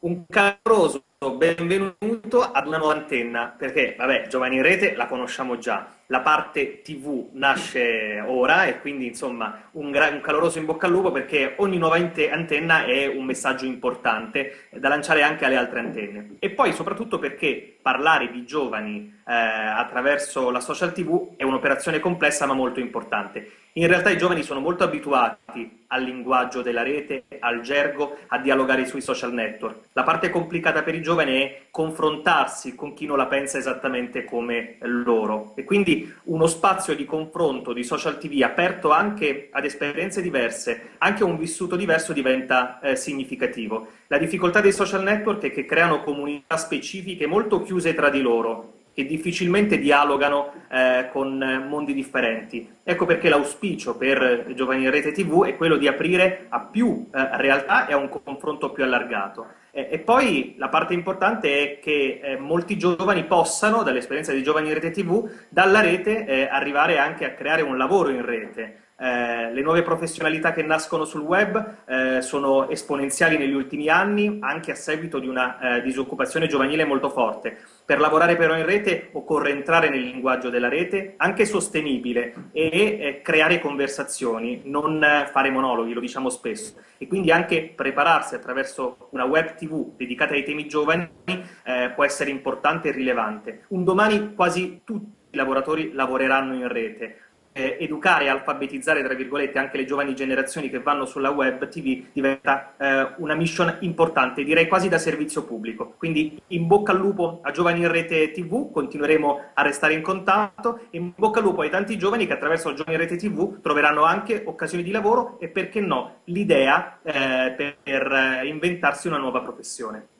un caloroso benvenuto ad una nuova antenna, perché, vabbè, Giovani in Rete la conosciamo già, la parte TV nasce ora e quindi, insomma, un, un caloroso in bocca al lupo perché ogni nuova antenna è un messaggio importante da lanciare anche alle altre antenne. E poi, soprattutto, perché parlare di giovani eh, attraverso la social TV è un'operazione complessa ma molto importante. In realtà i giovani sono molto abituati al linguaggio della rete, al gergo, a dialogare sui social network. La parte complicata per i giovani è confrontarsi con chi non la pensa esattamente come loro. E quindi uno spazio di confronto di social TV aperto anche ad esperienze diverse, anche a un vissuto diverso diventa eh, significativo. La difficoltà dei social network è che creano comunità specifiche molto chiuse tra di loro, che difficilmente dialogano eh, con mondi differenti. Ecco perché l'auspicio per Giovani in Rete TV è quello di aprire a più eh, realtà e a un confronto più allargato. Eh, e poi la parte importante è che eh, molti giovani possano, dall'esperienza di Giovani in Rete TV, dalla rete eh, arrivare anche a creare un lavoro in rete. Eh, le nuove professionalità che nascono sul web eh, sono esponenziali negli ultimi anni, anche a seguito di una eh, disoccupazione giovanile molto forte. Per lavorare però in rete occorre entrare nel linguaggio della rete, anche sostenibile, e eh, creare conversazioni, non fare monologhi, lo diciamo spesso. E quindi anche prepararsi attraverso una web tv dedicata ai temi giovani eh, può essere importante e rilevante. Un domani quasi tutti i lavoratori lavoreranno in rete, eh, educare e alfabetizzare, tra virgolette, anche le giovani generazioni che vanno sulla web TV diventa eh, una mission importante, direi quasi da servizio pubblico. Quindi in bocca al lupo a Giovani in Rete TV, continueremo a restare in contatto, e in bocca al lupo ai tanti giovani che attraverso Giovani in Rete TV troveranno anche occasioni di lavoro e perché no, l'idea eh, per, per inventarsi una nuova professione.